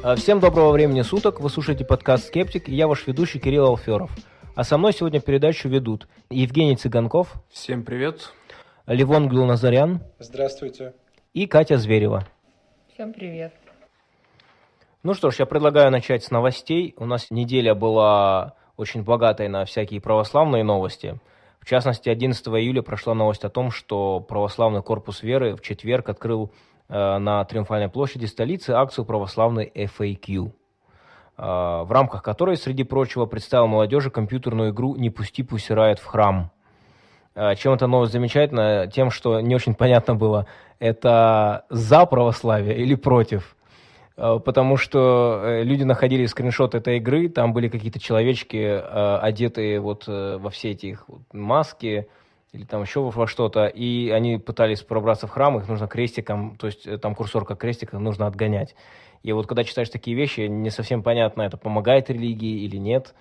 А, всем доброго времени суток, вы слушаете подкаст «Скептик», и я ваш ведущий Кирилл Алферов. А со мной сегодня передачу ведут Евгений Цыганков. Всем привет. Левон Глуназарян. Здравствуйте. И Катя Зверева. Всем привет. Ну что ж, я предлагаю начать с новостей. У нас неделя была очень богатой на всякие православные новости. В частности, 11 июля прошла новость о том, что православный корпус веры в четверг открыл Э, на Триумфальной площади столицы акцию православной FAQ, э, в рамках которой, среди прочего, представил молодежи компьютерную игру «Не пусти, пусть в храм». Э, чем эта новость замечательна? Тем, что не очень понятно было, это за православие или против. Потому что люди находили скриншот этой игры, там были какие-то человечки, одетые вот во все эти их маски, или там еще во что-то, и они пытались пробраться в храм, их нужно крестиком, то есть э, там курсор как крестиком нужно отгонять. И вот когда читаешь такие вещи, не совсем понятно, это помогает религии или нет.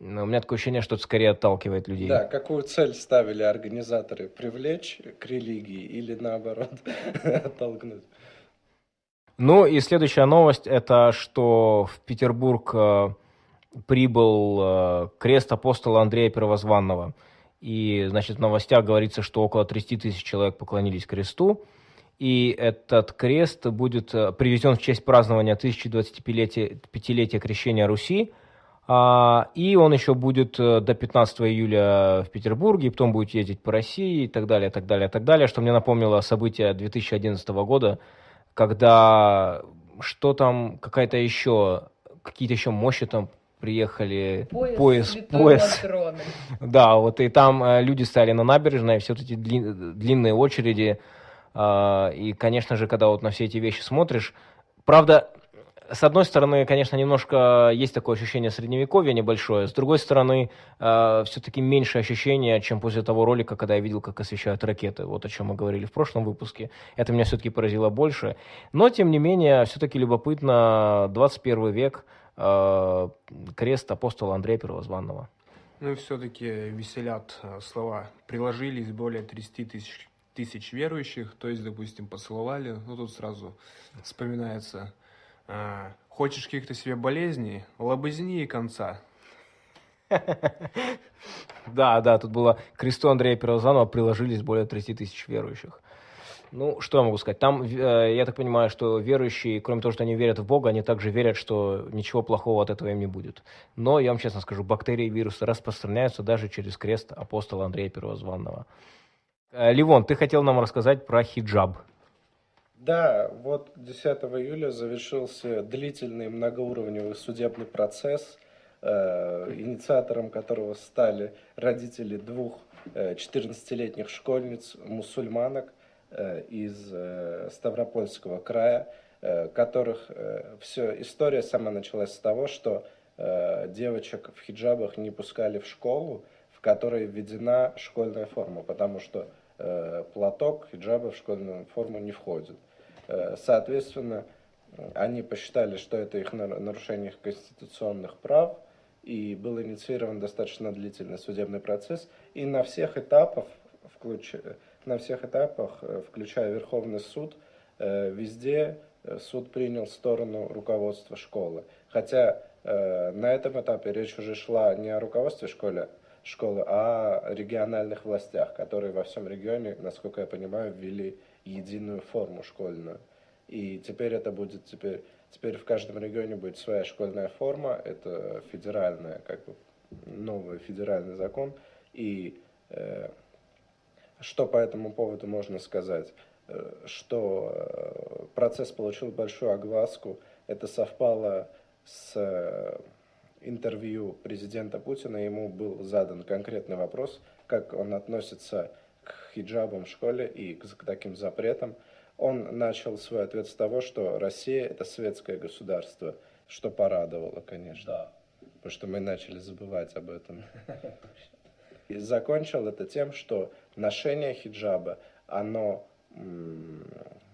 Но у меня такое ощущение, что это скорее отталкивает людей. Да, какую цель ставили организаторы? Привлечь к религии или наоборот оттолкнуть? Ну и следующая новость, это что в Петербург э, прибыл э, крест апостола Андрея Первозванного – и, значит, в новостях говорится, что около 30 тысяч человек поклонились кресту. И этот крест будет э, привезен в честь празднования 1025-летия крещения Руси. А, и он еще будет э, до 15 июля в Петербурге, и потом будет ездить по России и так далее, так далее, так далее. Что мне напомнило события 2011 года, когда что там, какая-то еще, какие-то еще мощи там приехали поезд, поезд, поезд. Да, вот и там э, люди стали на набережной, все эти длин, длинные очереди. Э, и, конечно же, когда вот на все эти вещи смотришь, правда, с одной стороны, конечно, немножко есть такое ощущение средневековья небольшое, с другой стороны, э, все-таки меньше ощущения, чем после того ролика, когда я видел, как освещают ракеты, вот о чем мы говорили в прошлом выпуске. Это меня все-таки поразило больше. Но, тем не менее, все-таки любопытно, 21 век – Э, крест апостола Андрея Первозванного. Ну и все-таки веселят э, слова. Приложились более 30 тысяч, тысяч верующих, то есть, допустим, поцеловали. Ну тут сразу вспоминается. Э, хочешь каких-то себе болезней? Лобызни и конца. Да, да, тут было кресту Андрея Первозванного приложились более 30 тысяч верующих. Ну, что я могу сказать? Там, э, я так понимаю, что верующие, кроме того, что они верят в Бога, они также верят, что ничего плохого от этого им не будет. Но, я вам честно скажу, бактерии и вирусы распространяются даже через крест апостола Андрея Первозванного. Э, Ливон, ты хотел нам рассказать про хиджаб. Да, вот 10 июля завершился длительный многоуровневый судебный процесс, э, инициатором которого стали родители двух 14-летних школьниц, мусульманок – Э, из э, Ставропольского края, э, которых все, история сама началась с того, что девочек в хиджабах не пускали в школу, в которой введена школьная форма, потому что платок хиджаба в школьную форму не входит. Соответственно, они посчитали, что это их нарушение конституционных прав, и был инициирован достаточно длительный судебный процесс, и на всех этапах, включая на всех этапах, э, включая Верховный суд, э, везде э, суд принял сторону руководства школы. Хотя на этом этапе речь уже шла не о руководстве школы, школы, а о региональных властях, которые во всем регионе, насколько я понимаю, ввели единую форму школьную. И теперь это будет, теперь, теперь в каждом регионе будет своя школьная форма, это федеральная, как бы новый федеральный закон, и что по этому поводу можно сказать? Э, что э, процесс получил большую огласку. Это совпало с э, интервью президента Путина. Ему был задан конкретный вопрос, как он относится к хиджабам в школе и к таким запретам. Он начал свой ответ с того, что Россия – это светское государство, что порадовало, конечно. Да. Потому что мы начали забывать об этом. И закончил это тем, что ношение хиджаба, оно,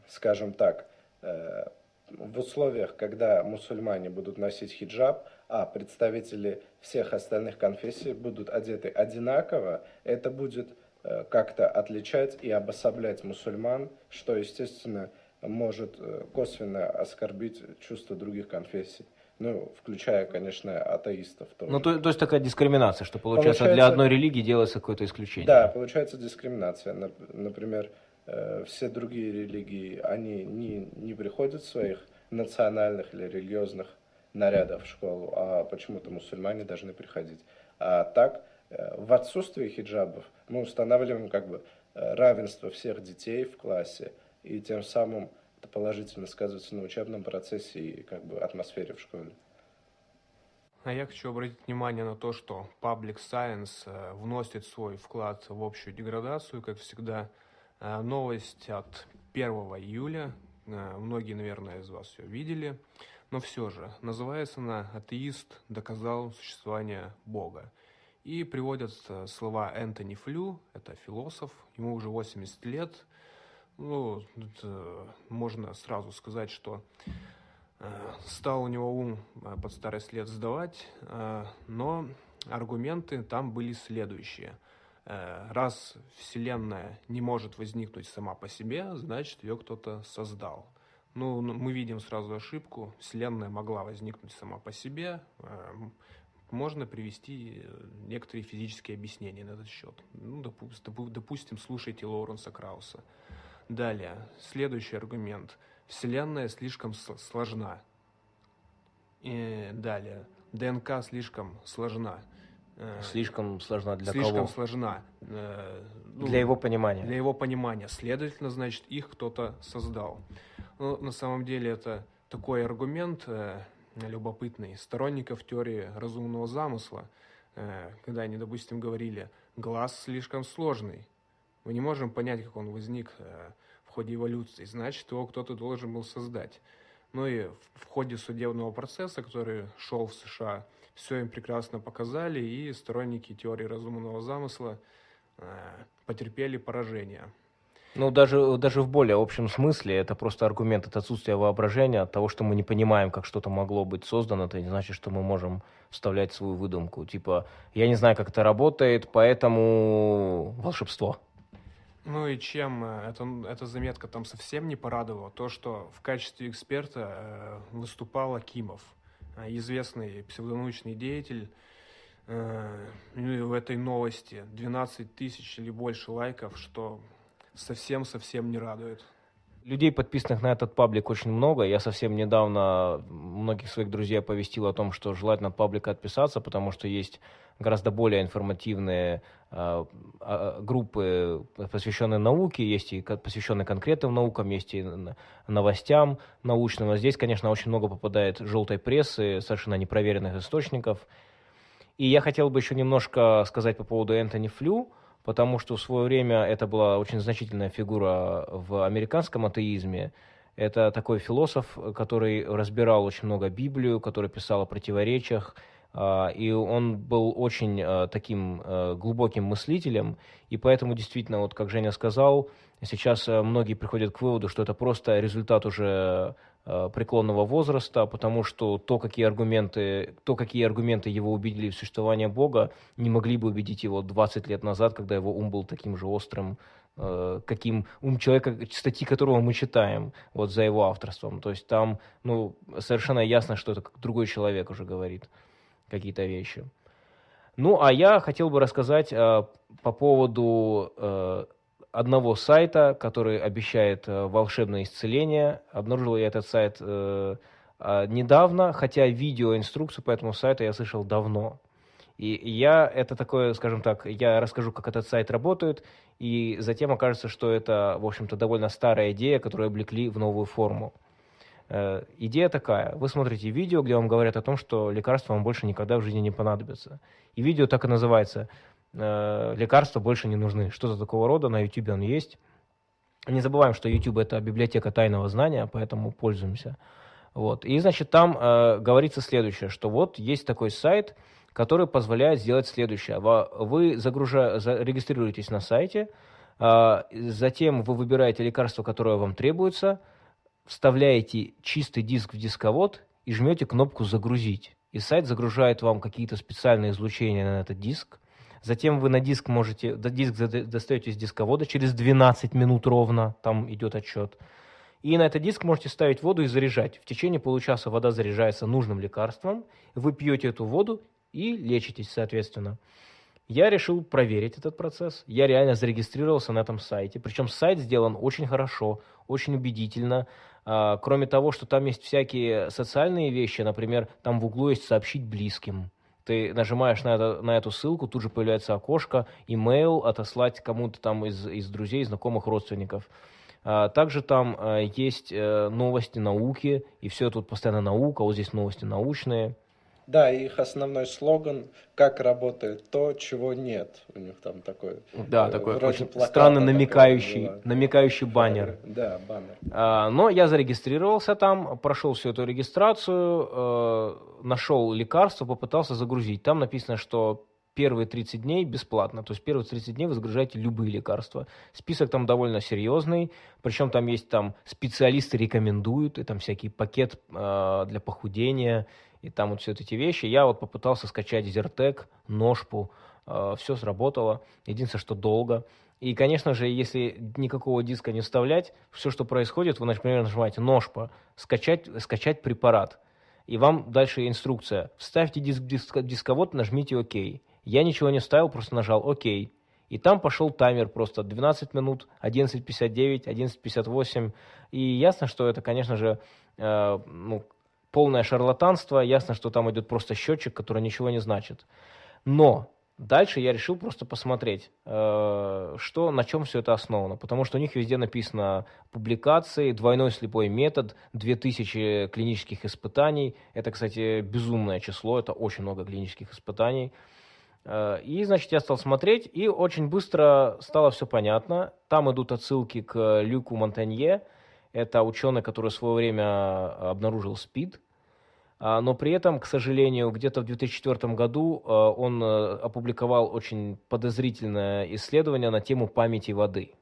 скажем так, э, в условиях, когда мусульмане будут носить хиджаб, а представители всех остальных конфессий будут одеты одинаково, это будет э, как-то отличать и обособлять мусульман, что, естественно, может э, косвенно оскорбить чувства других конфессий. Ну, включая, конечно, атеистов тоже. Ну, то, то есть такая дискриминация, что получается, получается для одной религии делается какое-то исключение. Да, получается дискриминация. Например, э, все другие религии, они не, не приходят в своих национальных или религиозных нарядов в школу, а почему-то мусульмане должны приходить. А так, э, в отсутствии хиджабов мы устанавливаем как бы э, равенство всех детей в классе, и тем самым это положительно сказывается на учебном процессе и как бы атмосфере в школе. А я хочу обратить внимание на то, что Public Science э, вносит свой вклад в общую деградацию, как всегда. Э, новость от 1 июля, э, многие, наверное, из вас ее видели, но все же, называется она «Атеист доказал существование Бога». И приводят слова Энтони Флю, это философ, ему уже 80 лет, ну, это можно сразу сказать, что э, стал у него ум э, под старость лет сдавать, э, но аргументы там были следующие. Э, раз Вселенная не может возникнуть сама по себе, значит, ее кто-то создал. Ну, мы видим сразу ошибку. Вселенная могла возникнуть сама по себе. Э, можно привести некоторые физические объяснения на этот счет. Ну, допустим, допустим слушайте Лоуренса Крауса. Далее, следующий аргумент. Вселенная слишком сложна. И далее, ДНК слишком сложна. Э, слишком сложна для слишком кого? Слишком сложна. Э, ну, для его понимания. Для его понимания. Следовательно, значит, их кто-то создал. Ну, на самом деле это такой аргумент э, любопытный сторонников теории разумного замысла, э, когда они, допустим, говорили, глаз слишком сложный. Мы не можем понять, как он возник э, в ходе эволюции. Значит, его кто-то должен был создать. Ну и в ходе судебного процесса, который шел в США, все им прекрасно показали, и сторонники теории разумного замысла э, потерпели поражение. Ну, даже, даже в более общем смысле, это просто аргумент от отсутствия воображения, от того, что мы не понимаем, как что-то могло быть создано, это не значит, что мы можем вставлять свою выдумку. Типа, я не знаю, как это работает, поэтому волшебство. Ну и чем э, это, эта заметка там совсем не порадовала, то, что в качестве эксперта э, выступал Акимов, э, известный псевдонаучный деятель. Э, ну в этой новости 12 тысяч или больше лайков, что совсем-совсем не радует. Людей, подписанных на этот паблик, очень много. Я совсем недавно многих своих друзей оповестил о том, что желательно от паблика отписаться, потому что есть гораздо более информативные э, э, группы, посвященные науке, есть и посвященные конкретным наукам, есть и новостям научным. А здесь, конечно, очень много попадает желтой прессы, совершенно непроверенных источников. И я хотел бы еще немножко сказать по поводу Энтони Флю потому что в свое время это была очень значительная фигура в американском атеизме. Это такой философ, который разбирал очень много Библию, который писал о противоречиях, а, и он был очень а, таким а, глубоким мыслителем, и поэтому действительно, вот как Женя сказал, сейчас многие приходят к выводу, что это просто результат уже преклонного возраста, потому что то, какие аргументы, то, какие аргументы его убедили в существование Бога, не могли бы убедить его 20 лет назад, когда его ум был таким же острым, каким ум человека, статьи которого мы читаем вот за его авторством. То есть там ну, совершенно ясно, что это другой человек уже говорит какие-то вещи. Ну, а я хотел бы рассказать э, по поводу э, одного сайта, который обещает э, волшебное исцеление. Обнаружил я этот сайт э, э, недавно, хотя видеоинструкцию по этому сайту я слышал давно. И я это такое, скажем так, я расскажу, как этот сайт работает, и затем окажется, что это, в общем-то, довольно старая идея, которую облекли в новую форму. Э, идея такая. Вы смотрите видео, где вам говорят о том, что лекарства вам больше никогда в жизни не понадобятся. И видео так и называется э, «Лекарства больше не нужны». Что-то такого рода, на YouTube он есть. Не забываем, что YouTube – это библиотека тайного знания, поэтому пользуемся. Вот. И, значит, там э, говорится следующее, что вот есть такой сайт, который позволяет сделать следующее. Вы загружа... регистрируетесь на сайте, э, затем вы выбираете лекарство, которое вам требуется – вставляете чистый диск в дисковод и жмете кнопку «Загрузить». И сайт загружает вам какие-то специальные излучения на этот диск. Затем вы на диск можете, диск достаете из дисковода через 12 минут ровно, там идет отчет. И на этот диск можете ставить воду и заряжать. В течение получаса вода заряжается нужным лекарством, вы пьете эту воду и лечитесь, соответственно. Я решил проверить этот процесс. Я реально зарегистрировался на этом сайте. Причем сайт сделан очень хорошо, очень убедительно. А, кроме того, что там есть всякие социальные вещи, например, там в углу есть «сообщить близким». Ты нажимаешь на, это, на эту ссылку, тут же появляется окошко, имейл, отослать кому-то там из, из друзей, знакомых, родственников. А, также там а, есть э, новости науки, и все тут постоянно наука, вот здесь новости научные. Да, их основной слоган «Как работает то, чего нет». У них там такой... Да, э, такой очень странно намекающий, намекающий баннер. Да, баннер. А, но я зарегистрировался там, прошел всю эту регистрацию, э, нашел лекарство, попытался загрузить. Там написано, что первые 30 дней бесплатно. То есть первые 30 дней вы загружаете любые лекарства. Список там довольно серьезный, причем там есть там специалисты рекомендуют, и там всякий пакет э, для похудения, и там вот все эти вещи. Я вот попытался скачать Зертек, Ножпу, э, все сработало. Единственное, что долго. И, конечно же, если никакого диска не вставлять, все, что происходит, вы, например, нажимаете «Ножпа», скачать, скачать препарат. И вам дальше инструкция. Вставьте диск, диск, дисковод, нажмите «Ок». Я ничего не ставил, просто нажал «Ок». И там пошел таймер просто 12 минут, 11.59, 11.58. И ясно, что это, конечно же, э, ну, полное шарлатанство. Ясно, что там идет просто счетчик, который ничего не значит. Но дальше я решил просто посмотреть, э, что, на чем все это основано. Потому что у них везде написано публикации, двойной слепой метод, 2000 клинических испытаний. Это, кстати, безумное число, это очень много клинических испытаний. Э, и, значит, я стал смотреть, и очень быстро стало все понятно. Там идут отсылки к Люку Монтанье. Это ученый, который в свое время обнаружил СПИД. А, но при этом, к сожалению, где-то в 2004 году э, он э, опубликовал очень подозрительное исследование на тему памяти воды.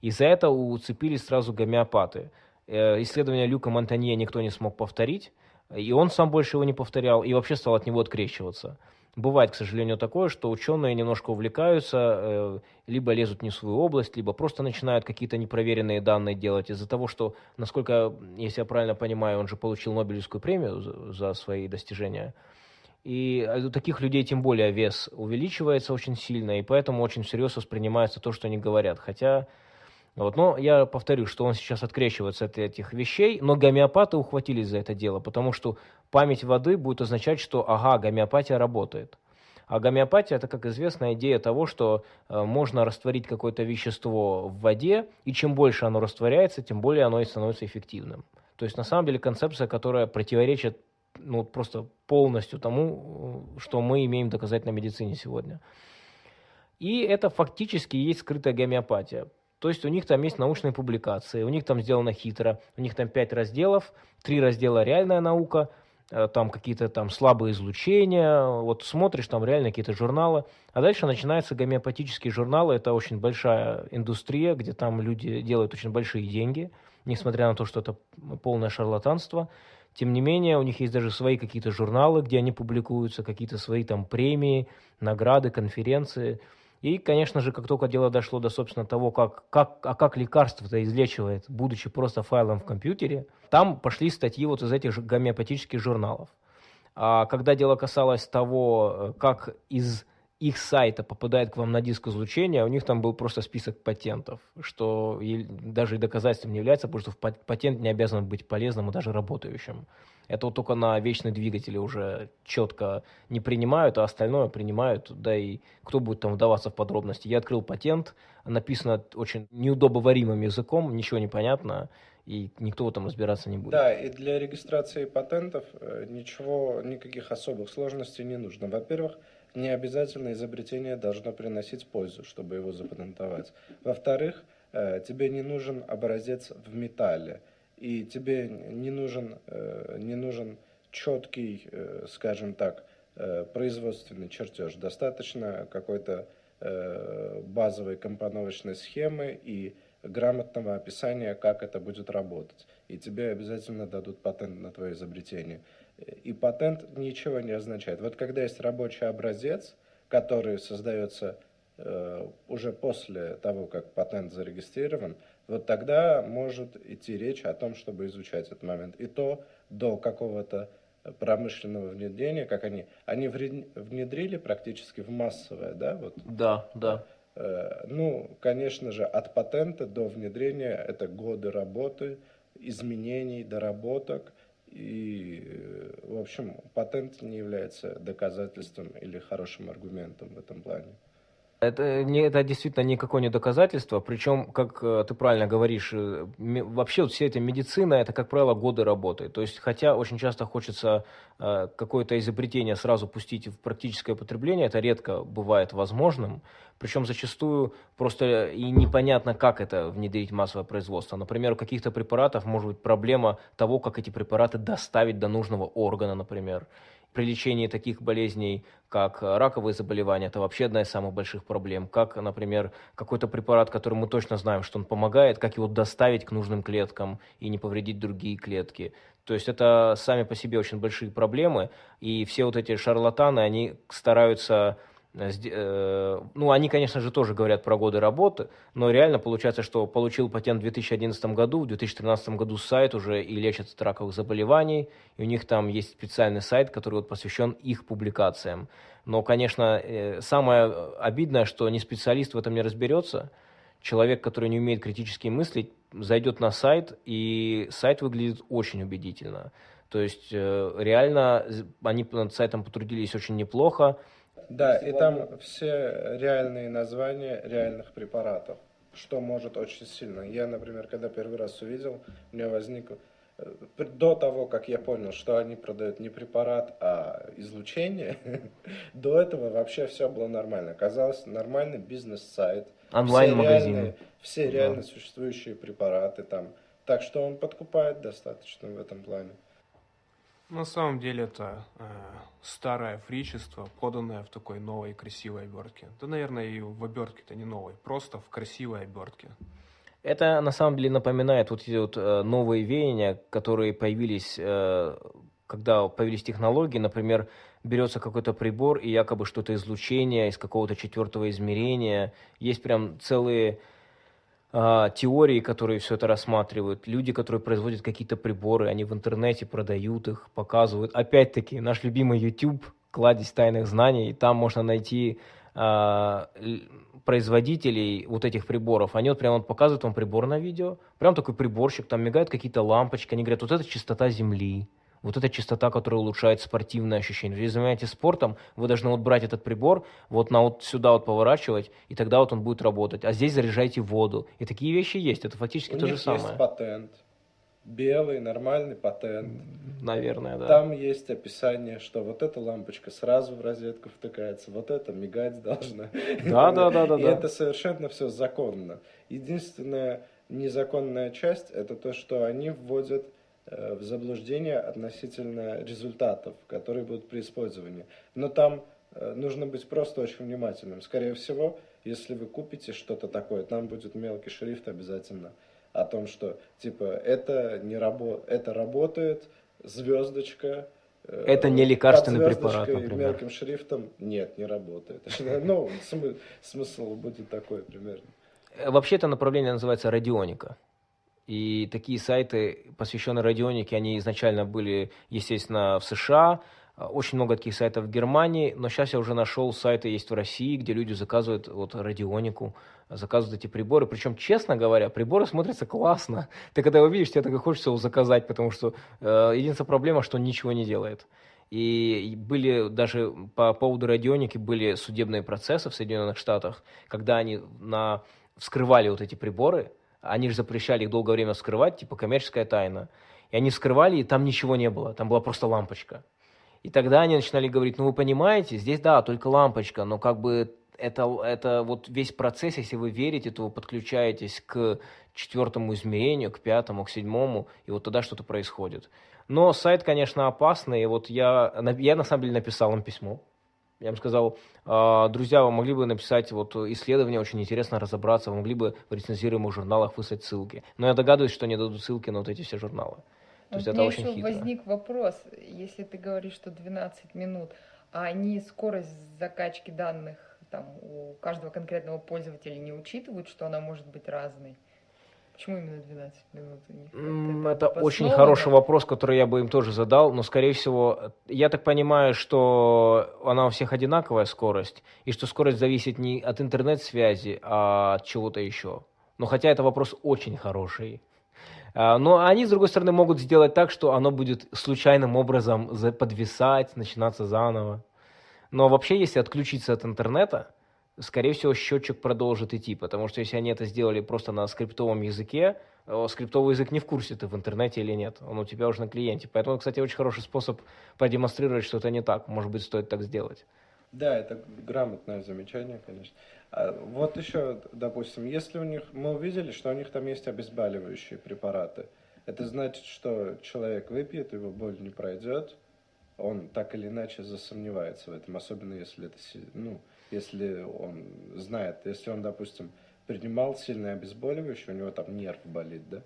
И за это уцепились сразу гомеопаты. Исследование Люка Монтанье никто не смог повторить, и он сам больше его не повторял, и вообще стал от него открещиваться. Бывает, к сожалению, такое, что ученые немножко увлекаются, э, либо лезут не в свою область, либо просто начинают какие-то непроверенные данные делать из-за того, что, насколько, если я правильно понимаю, он же получил Нобелевскую премию за, свои достижения. И у таких людей тем более вес увеличивается очень сильно, и поэтому очень всерьез воспринимается то, что они говорят. Хотя вот. Но я повторю, что он сейчас открещивается от этих вещей, но гомеопаты ухватились за это дело, потому что память воды будет означать, что ага, гомеопатия работает. А гомеопатия это, как известно, идея того, что э, можно растворить какое-то вещество в воде, и чем больше оно растворяется, тем более оно и становится эффективным. То есть на самом деле концепция, которая противоречит ну, просто полностью тому, э, что мы имеем доказать на медицине сегодня. И это фактически есть скрытая гомеопатия. То есть у них там есть научные публикации, у них там сделано хитро, у них там пять разделов, три раздела реальная наука, э, там какие-то там слабые излучения, вот смотришь там реально какие-то журналы, а дальше начинаются гомеопатические журналы, это очень большая индустрия, где там люди делают очень большие деньги, несмотря на то, что это полное шарлатанство, тем не менее, у них есть даже свои какие-то журналы, где они публикуются, какие-то свои там премии, награды, конференции – и, конечно же, как только дело дошло до, собственно, того, как, как, а как лекарство-то излечивает, будучи просто файлом в компьютере, там пошли статьи вот из этих гомеопатических журналов. А когда дело касалось того, э, как из их сайта попадает к вам на диск излучения, у них там был просто список патентов, что даже и доказательством не является, потому что патент не обязан быть полезным и даже работающим. Это вот только на вечные двигатели уже четко не принимают, а остальное принимают, да и кто будет там вдаваться в подробности. Я открыл патент, написано очень неудобоваримым языком, ничего не понятно, и никто там разбираться не будет. Да, и для регистрации патентов э, ничего, никаких особых сложностей не нужно. Во-первых, не обязательно изобретение должно приносить пользу, чтобы его запатентовать. Во-вторых, э, тебе не нужен образец в металле, и тебе не нужен, э, не нужен четкий, э, скажем так, производственный чертеж. Достаточно какой-то базовой компоновочной схемы и грамотного описания, как это будет работать. И тебе обязательно дадут патент на твое изобретение. И патент ничего не означает. Вот когда есть рабочий образец, который создается э, уже после того, как патент зарегистрирован, вот тогда может идти речь о том, чтобы изучать этот момент. И то до какого-то промышленного внедрения, как они, они внедрили практически в массовое, да? Вот. Да, да. Э, ну, конечно же, от патента до внедрения это годы работы, изменений, доработок. И, э, в общем, патент не является доказательством или хорошим аргументом в этом плане. Это, не, это действительно никакое не доказательство, причем, как э, ты правильно говоришь, э, вообще вот вся эта медицина, это, как правило, годы работы. То есть, хотя очень часто хочется э, какое-то изобретение сразу пустить в практическое потребление, это редко бывает возможным, причем зачастую просто и непонятно, как это внедрить в массовое производство. Например, у каких-то препаратов может быть проблема того, как эти препараты доставить до нужного органа, например при лечении таких болезней, как раковые заболевания, это вообще одна из самых больших проблем. Как, например, какой-то препарат, который мы точно знаем, что он помогает, как его доставить к нужным клеткам и не повредить другие клетки. То есть это сами по себе очень большие проблемы, и все вот эти шарлатаны, они стараются ну, они, конечно же, тоже говорят про годы работы, но реально получается, что получил патент в 2011 году, в 2013 году сайт уже и лечат от раковых заболеваний, и у них там есть специальный сайт, который вот посвящен их публикациям. Но, конечно, э, самое обидное, что не специалист в этом не разберется, человек, который не умеет критически мыслить, зайдет на сайт, и сайт выглядит очень убедительно. То есть реально они над сайтом потрудились очень неплохо, да, и там все реальные названия реальных препаратов, что может очень сильно. Я, например, когда первый раз увидел, у меня возник э, до того, как я понял, что они продают не препарат, а излучение, до этого вообще все было нормально. Казалось, нормальный бизнес-сайт. Онлайн-магазин. Все реально существующие препараты там. Так что он подкупает достаточно в этом плане. На самом деле это э, старое фричество, поданное в такой новой красивой обертке. Да, наверное, и в обертке-то не новой, просто в красивой обертке. Это на самом деле напоминает вот эти вот э, новые веяния, которые появились, э, когда появились технологии, например, берется какой-то прибор и якобы что-то излучение из какого-то четвертого измерения. Есть прям целые теории, которые все это рассматривают, люди, которые производят какие-то приборы, они в интернете продают их, показывают. Опять-таки, наш любимый YouTube, кладезь тайных знаний, там можно найти а, производителей вот этих приборов, они вот прямо вот показывают вам прибор на видео, прям такой приборщик, там мигают какие-то лампочки, они говорят, вот это частота Земли, вот эта частота, которая улучшает спортивное ощущение. Если занимаетесь спортом, вы должны вот брать этот прибор, вот на вот сюда вот поворачивать, и тогда вот он будет работать. А здесь заряжайте воду. И такие вещи есть. Это фактически У то них же самое. есть патент. Белый, нормальный патент. Наверное, да. Там есть описание, что вот эта лампочка сразу в розетку втыкается, вот это мигать должна. Да, да, да, да. И это совершенно все законно. Единственная незаконная часть, это то, что они вводят в заблуждение относительно результатов, которые будут при использовании. Но там э, нужно быть просто очень внимательным. Скорее всего, если вы купите что-то такое, там будет мелкий шрифт обязательно о том, что типа это не рабо это работает, звездочка. Э, это не лекарственный препарат, например. мелким шрифтом нет, не работает. Ну, смысл будет такой примерно. Вообще это направление называется радионика. И такие сайты, посвященные радионике, они изначально были, естественно, в США, очень много таких сайтов в Германии, но сейчас я уже нашел сайты есть в России, где люди заказывают вот радионику, заказывают эти приборы. Причем, честно говоря, приборы смотрятся классно. Ты когда его видишь, тебе так и хочется его заказать, потому что э, единственная проблема, что он ничего не делает. И были даже по поводу радионики были судебные процессы в Соединенных Штатах, когда они на, вскрывали вот эти приборы, они же запрещали их долгое время скрывать, типа коммерческая тайна. И они скрывали, и там ничего не было, там была просто лампочка. И тогда они начинали говорить, ну вы понимаете, здесь да, только лампочка, но как бы это, это вот весь процесс, если вы верите, то вы подключаетесь к четвертому измерению, к пятому, к седьмому, и вот тогда что-то происходит. Но сайт, конечно, опасный, и вот я, я на самом деле написал им письмо, я им сказал, «А, друзья, вы могли бы написать вот исследование, очень интересно разобраться, вы могли бы в рецензируемых журналах выслать ссылки. Но я догадываюсь, что они дадут ссылки на вот эти все журналы. То есть это очень еще хитро. возник вопрос, если ты говоришь, что 12 минут, а они скорость закачки данных там у каждого конкретного пользователя не учитывают, что она может быть разной? Почему именно 12 минут? Это, это очень хороший вопрос, который я бы им тоже задал, но, скорее всего, я так понимаю, что она у всех одинаковая скорость, и что скорость зависит не от интернет-связи, а от чего-то еще. Но хотя это вопрос очень хороший. А, но они, с другой стороны, могут сделать так, что оно будет случайным образом подвисать, начинаться заново. Но вообще, если отключиться от интернета, скорее всего, счетчик продолжит идти, потому что если они это сделали просто на скриптовом языке, э, скриптовый язык не в курсе, ты в интернете или нет, он у тебя уже на клиенте. Поэтому, кстати, очень хороший способ продемонстрировать, что это не так. Может быть, стоит так сделать. Да, это грамотное замечание, конечно. А вот еще, допустим, если у них, мы увидели, что у них там есть обезболивающие препараты, это значит, что человек выпьет, его боль не пройдет, он так или иначе засомневается в этом, особенно если это, ну, если он знает, если он, допустим, принимал сильное обезболивающее, у него там нерв болит, да,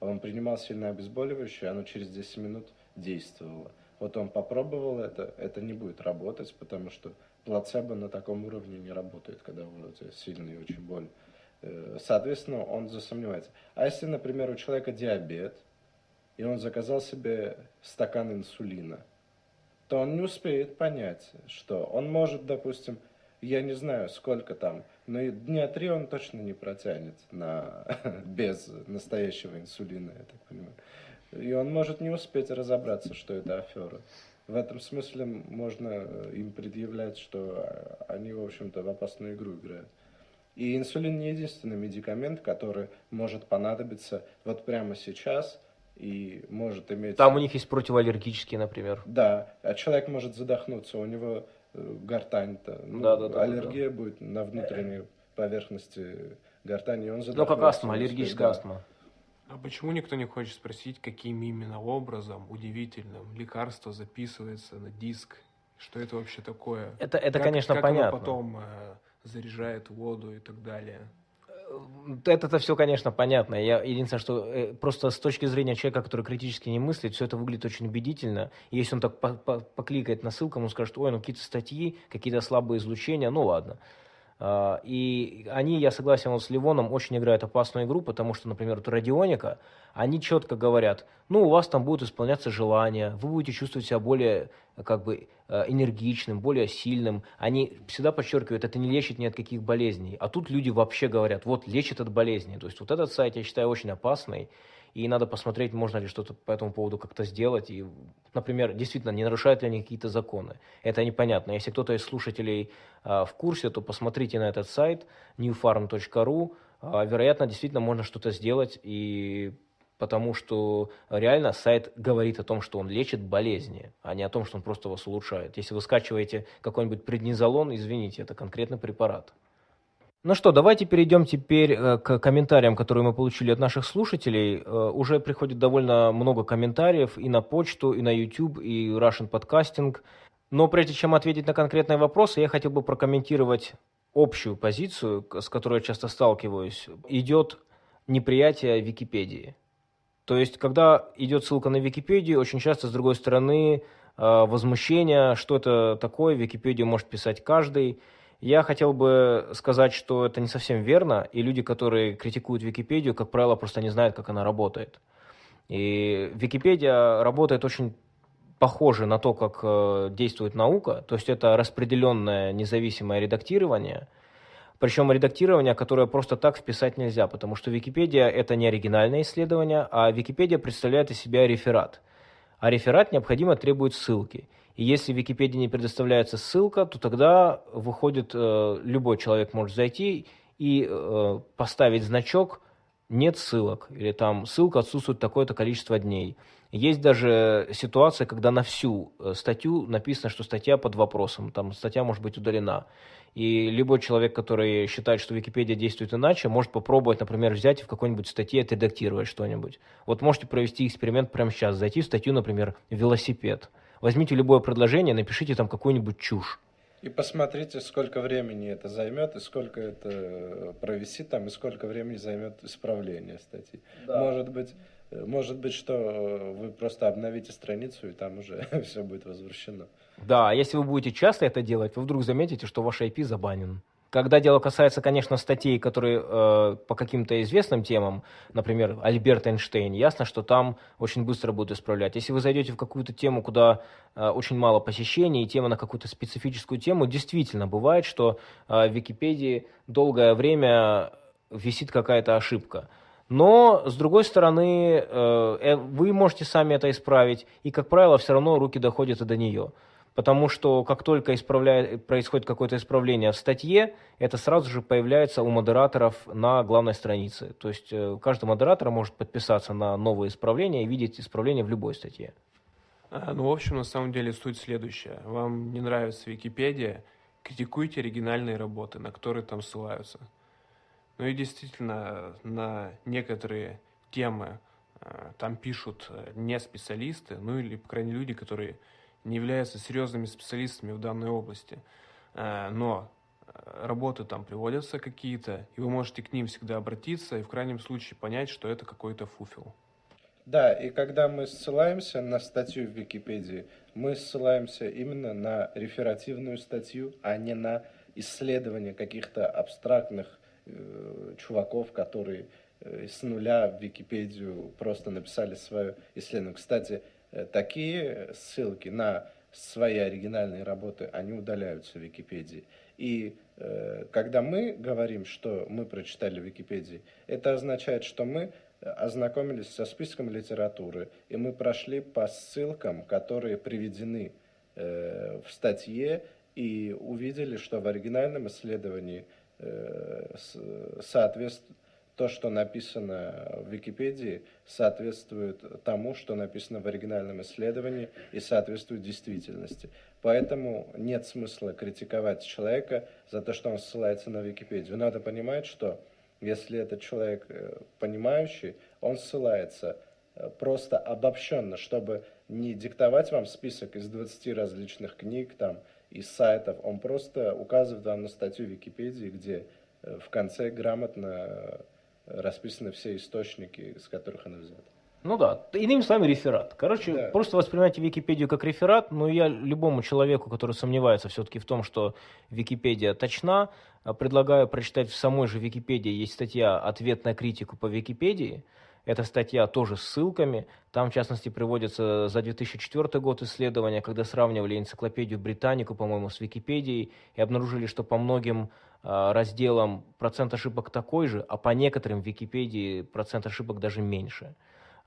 он принимал сильное обезболивающее, оно через 10 минут действовало. Вот он попробовал это, это не будет работать, потому что плацебо на таком уровне не работает, когда у тебя сильный очень боль. Э, соответственно, он засомневается. А если, например, у человека диабет, и он заказал себе стакан инсулина, то он не успеет понять, что он может, допустим, я не знаю, сколько там, но дня три он точно не протянет на, без настоящего инсулина, я так понимаю. И он может не успеть разобраться, что это афера. В этом смысле можно им предъявлять, что они, в общем-то, в опасную игру играют. И инсулин не единственный медикамент, который может понадобиться вот прямо сейчас и может иметь... Там у них есть противоаллергические, например. Да, а человек может задохнуться, у него Э, гортань-то. Ну, да, да, да, аллергия да. будет на внутренней поверхности гортани, он Ну, как астма, аллергическая да. астма. А почему никто не хочет спросить, каким именно образом удивительным лекарство записывается на диск? Что это вообще такое? Это, это как, конечно, как понятно. Оно потом э, заряжает воду и так далее. Это-то все, конечно, понятно. Я единственное, что э, просто с точки зрения человека, который критически не мыслит, все это выглядит очень убедительно. Если он так по -по покликает на ссылку, он скажет, ой, ну какие-то статьи, какие-то слабые излучения, ну ладно. А, и они, я согласен вот с Ливоном, очень играют опасную игру, потому что, например, вот Радионика, они четко говорят, ну, у вас там будут исполняться желания, вы будете чувствовать себя более как бы э, энергичным, более сильным. Они всегда подчеркивают, это не лечит ни от каких болезней. А тут люди вообще говорят, вот лечит от болезней. То есть вот этот сайт я считаю очень опасный и надо посмотреть, можно ли что-то по этому поводу как-то сделать. И, например, действительно, не нарушают ли они какие-то законы. Это непонятно. Если кто-то из слушателей а, в курсе, то посмотрите на этот сайт newfarm.ru. А, вероятно, действительно можно что-то сделать, и потому что реально сайт говорит о том, что он лечит болезни, а не о том, что он просто вас улучшает. Если вы скачиваете какой-нибудь преднизолон, извините, это конкретный препарат. Ну что, давайте перейдем теперь э, к комментариям, которые мы получили от наших слушателей. Э, уже приходит довольно много комментариев и на почту, и на YouTube, и Russian Podcasting. Но прежде чем ответить на конкретные вопросы, я хотел бы прокомментировать общую позицию, с которой я часто сталкиваюсь. Идет неприятие Википедии. То есть, когда идет ссылка на Википедию, очень часто, с другой стороны, э, возмущение, что это такое, Википедию может писать каждый – я хотел бы сказать, что это не совсем верно, и люди, которые критикуют Википедию, как правило, просто не знают, как она работает. И Википедия работает очень похоже на то, как э, действует наука, то есть это распределенное независимое редактирование, причем редактирование, которое просто так вписать нельзя, потому что Википедия это не оригинальное исследование, а Википедия представляет из себя реферат. А реферат необходимо требует ссылки. И если в Википедии не предоставляется ссылка, то тогда выходит, э, любой человек может зайти и э, поставить значок «нет ссылок» или там «ссылка отсутствует такое-то количество дней». Есть даже ситуация, когда на всю э, статью написано, что статья под вопросом, там статья может быть удалена. И любой человек, который считает, что Википедия действует иначе, может попробовать, например, взять и в какой-нибудь статье отредактировать что-нибудь. Вот можете провести эксперимент прямо сейчас, зайти в статью, например, «велосипед», Возьмите любое предложение, напишите там какую-нибудь чушь. И посмотрите, сколько времени это займет, и сколько это провисит там, и сколько времени займет исправление статьи. Да. Может быть, может быть, что вы просто обновите страницу, и там уже все будет возвращено. Да, если вы будете часто это делать, вы вдруг заметите, что ваш IP забанен. Когда дело касается, конечно, статей, которые э, по каким-то известным темам, например, Альберт Эйнштейн, ясно, что там очень быстро будут исправлять. Если вы зайдете в какую-то тему, куда э, очень мало посещений, и тема на какую-то специфическую тему, действительно бывает, что э, в Википедии долгое время висит какая-то ошибка. Но, с другой стороны, э, э вы можете сами это исправить, и, как правило, все равно руки доходят и до нее потому что как только исправляет, происходит какое-то исправление в статье, это сразу же появляется у модераторов на главной странице. То есть э, каждый модератор может подписаться на новые исправления и видеть исправления в любой статье. А, ну, в общем, на самом деле суть следующая. Вам не нравится Википедия, критикуйте оригинальные работы, на которые там ссылаются. Ну и действительно, на некоторые темы э, там пишут э, не специалисты, ну или, по крайней мере, люди, которые не являются серьезными специалистами в данной области, э, но э, работы там приводятся какие-то, и вы можете к ним всегда обратиться и в крайнем случае понять, что это какой-то фуфел. Да, и когда мы ссылаемся на статью в Википедии, мы ссылаемся именно на реферативную статью, а не на исследование каких-то абстрактных э, чуваков, которые э, с нуля в Википедию просто написали свое исследование. Кстати, такие ссылки на свои оригинальные работы, они удаляются в Википедии. И э, когда мы говорим, что мы прочитали в Википедии, это означает, что мы ознакомились со списком литературы, и мы прошли по ссылкам, которые приведены э, в статье, и увидели, что в оригинальном исследовании э, соответствует то, что написано в Википедии, соответствует тому, что написано в оригинальном исследовании и соответствует действительности. Поэтому нет смысла критиковать человека за то, что он ссылается на Википедию. Надо понимать, что если этот человек э, понимающий, он ссылается э, просто обобщенно, чтобы не диктовать вам список из 20 различных книг там, и сайтов, он просто указывает вам на статью Википедии, где э, в конце грамотно расписаны все источники, с которых она взята. Ну да, иными словами, реферат. Короче, да. просто воспринимайте Википедию как реферат, но я любому человеку, который сомневается все-таки в том, что Википедия точна, предлагаю прочитать в самой же Википедии, есть статья «Ответ на критику по Википедии», эта статья тоже с ссылками. Там, в частности, приводится за 2004 год исследования, когда сравнивали энциклопедию Британику, по-моему, с Википедией, и обнаружили, что по многим э, разделам процент ошибок такой же, а по некоторым в Википедии процент ошибок даже меньше.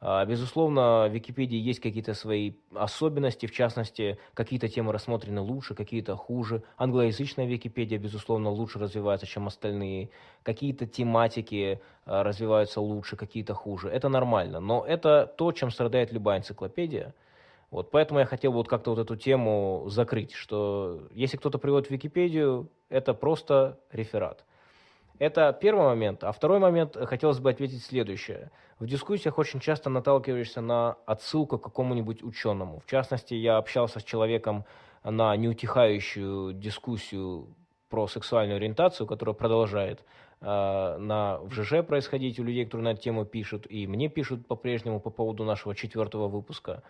А, безусловно, в Википедии есть какие-то свои особенности, в частности, какие-то темы рассмотрены лучше, какие-то хуже. Англоязычная Википедия, безусловно, лучше развивается, чем остальные. Какие-то тематики а, развиваются лучше, какие-то хуже. Это нормально, но это то, чем страдает любая энциклопедия. Вот, поэтому я хотел вот как-то вот эту тему закрыть, что если кто-то приводит в Википедию, это просто реферат. Это первый момент. А второй момент, э, хотелось бы ответить следующее. В дискуссиях очень часто наталкиваешься на отсылку к какому-нибудь ученому. В частности, я общался с человеком на неутихающую дискуссию про сексуальную ориентацию, которая продолжает э, на, в ЖЖ происходить у людей, которые на эту тему пишут, и мне пишут по-прежнему по поводу нашего четвертого выпуска.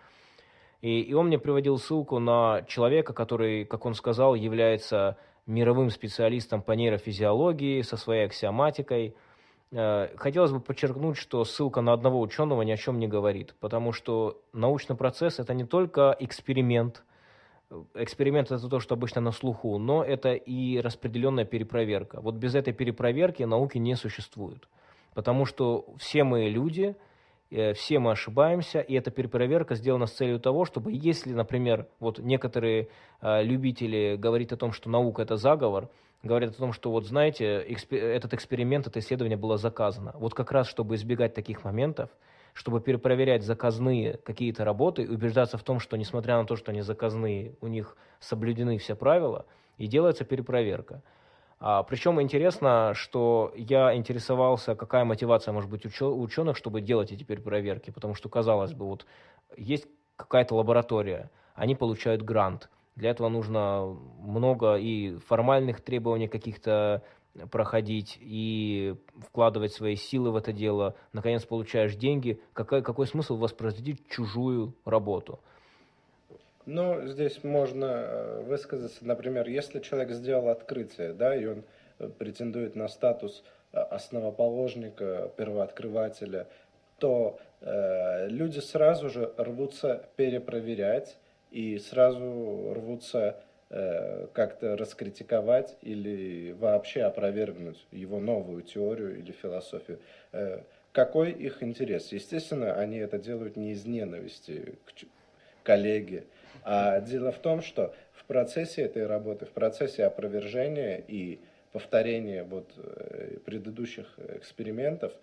И, и он мне приводил ссылку на человека, который, как он сказал, является мировым специалистом по нейрофизиологии, со своей аксиоматикой. Э, хотелось бы подчеркнуть, что ссылка на одного ученого ни о чем не говорит, потому что научный процесс – это не только эксперимент, эксперимент – это то, что обычно на слуху, но это и распределенная перепроверка. Вот без этой перепроверки науки не существует, потому что все мы люди – все мы ошибаемся, и эта перепроверка сделана с целью того, чтобы если, например, вот некоторые э, любители говорят о том, что наука это заговор, говорят о том, что вот знаете, экспер этот эксперимент, это исследование было заказано. Вот как раз, чтобы избегать таких моментов, чтобы перепроверять заказные какие-то работы убеждаться в том, что несмотря на то, что они заказные, у них соблюдены все правила, и делается перепроверка. А, причем интересно, что я интересовался, какая мотивация может быть у ученых, чтобы делать эти проверки, потому что, казалось бы, вот есть какая-то лаборатория, они получают грант Для этого нужно много и формальных требований каких-то проходить и вкладывать свои силы в это дело. Наконец получаешь деньги. Какой, какой смысл воспроизводить чужую работу? Ну, здесь можно э, высказаться, например, если человек сделал открытие, да, и он э, претендует на статус э, основоположника, первооткрывателя, то э, люди сразу же рвутся перепроверять и сразу рвутся э, как-то раскритиковать или вообще опровергнуть его новую теорию или философию. Э, какой их интерес? Естественно, они это делают не из ненависти к коллеге, а дело в том, что в процессе этой работы, в процессе опровержения и повторения вот э, предыдущих экспериментов,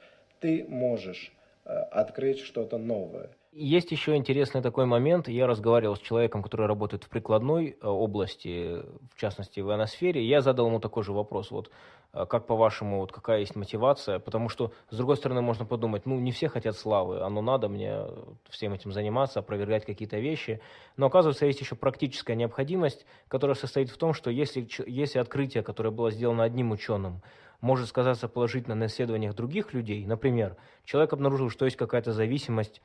ты можешь э, открыть что-то новое. Есть еще интересный такой момент. Я разговаривал с человеком, который работает в прикладной э, области, в частности в ионосфере. Я задал ему такой же вопрос. Вот э, как по-вашему, вот какая есть мотивация? Потому что, с другой стороны, можно подумать, ну, не все хотят славы, оно надо мне всем этим заниматься, опровергать какие-то вещи. Но, оказывается, есть еще практическая необходимость, которая состоит в том, что если, если открытие, которое было сделано одним ученым, может сказаться положительно на исследованиях других людей, например, человек обнаружил, что есть какая-то зависимость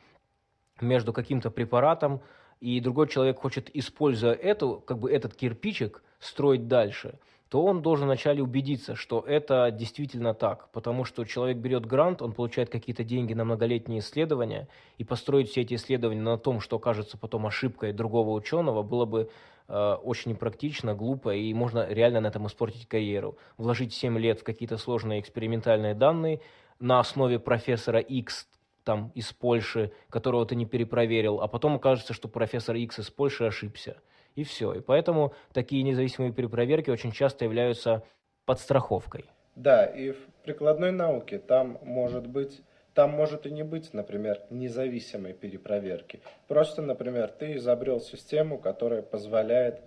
между каким-то препаратом, и другой человек хочет, используя эту, как бы этот кирпичик, строить дальше, то он должен вначале убедиться, что это действительно так. Потому что человек берет грант, он получает какие-то деньги на многолетние исследования, и построить все эти исследования на том, что окажется потом ошибкой другого ученого, было бы очень непрактично, глупо, и можно реально на этом испортить карьеру. Вложить 7 лет в какие-то сложные экспериментальные данные на основе профессора X, там из Польши, которого ты не перепроверил, а потом окажется, что профессор X из Польши ошибся. И все. И поэтому такие независимые перепроверки очень часто являются подстраховкой. Да, и в прикладной науке там может быть там может и не быть, например, независимой перепроверки. Просто, например, ты изобрел систему, которая позволяет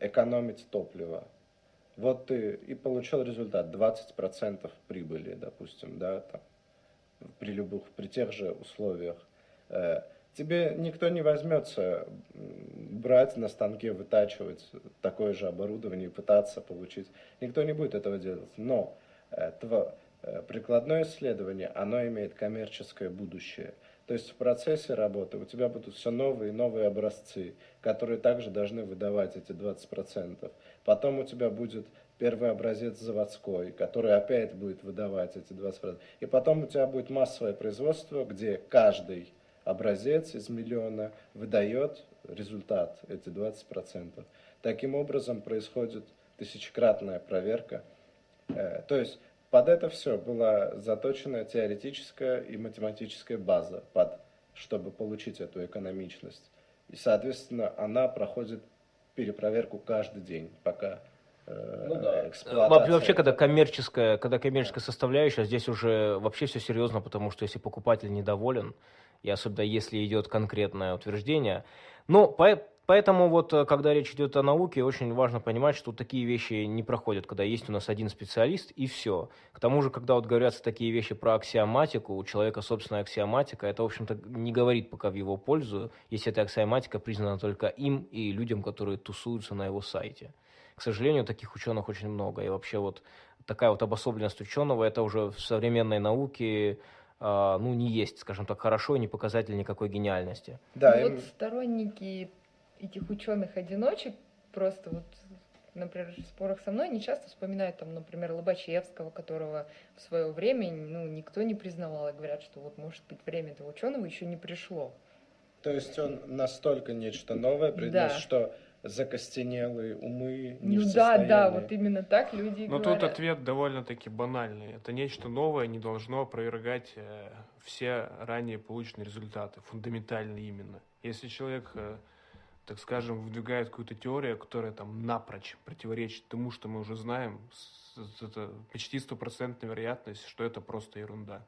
экономить топливо. Вот ты и получил результат 20% прибыли, допустим, да, там, при любых, при тех же условиях. Э, тебе никто не возьмется брать на станке, вытачивать такое же оборудование и пытаться получить. Никто не будет этого делать. Но э, э, прикладное исследование, оно имеет коммерческое будущее. То есть в процессе работы у тебя будут все новые и новые образцы, которые также должны выдавать эти 20%. Потом у тебя будет первый образец заводской, который опять будет выдавать эти 20%. И потом у тебя будет массовое производство, где каждый образец из миллиона выдает результат, эти 20%. Таким образом происходит тысячекратная проверка. Э, то есть под это все была заточена теоретическая и математическая база, под, чтобы получить эту экономичность. И, соответственно, она проходит перепроверку каждый день, пока Э, ну, да. эксплуатация. Вообще, когда коммерческая, когда коммерческая составляющая, здесь уже вообще все серьезно, потому что если покупатель недоволен, и особенно если идет конкретное утверждение, но по, поэтому вот, э, когда речь идет о науке, очень важно понимать, что такие вещи не проходят, когда есть у нас один специалист и все. К тому же, когда вот говорятся такие вещи про аксиоматику, у человека собственная аксиоматика, это, в общем-то, не говорит пока в его пользу, если эта аксиоматика признана только им и людям, которые тусуются на его сайте. К сожалению, таких ученых очень много. И вообще вот такая вот обособленность ученого, это уже в современной науке Uh, ну, не есть, скажем так, хорошо и не показатель никакой гениальности. Да, ну, им... вот сторонники этих ученых-одиночек просто вот например, в спорах со мной не часто вспоминают, там, например, Лобачевского, которого в свое время ну, никто не признавал, и говорят, что вот, может быть, время этого ученого еще не пришло. То есть он настолько нечто новое принес, да. что закостенелые умы не ну, в да, да, вот именно так люди Но говорят. тут ответ довольно-таки банальный. Это нечто новое не должно опровергать э, все ранее полученные результаты, фундаментальные именно. Если человек, э, так скажем, выдвигает какую-то теорию, которая там напрочь противоречит тому, что мы уже знаем, это почти стопроцентная вероятность, что это просто ерунда.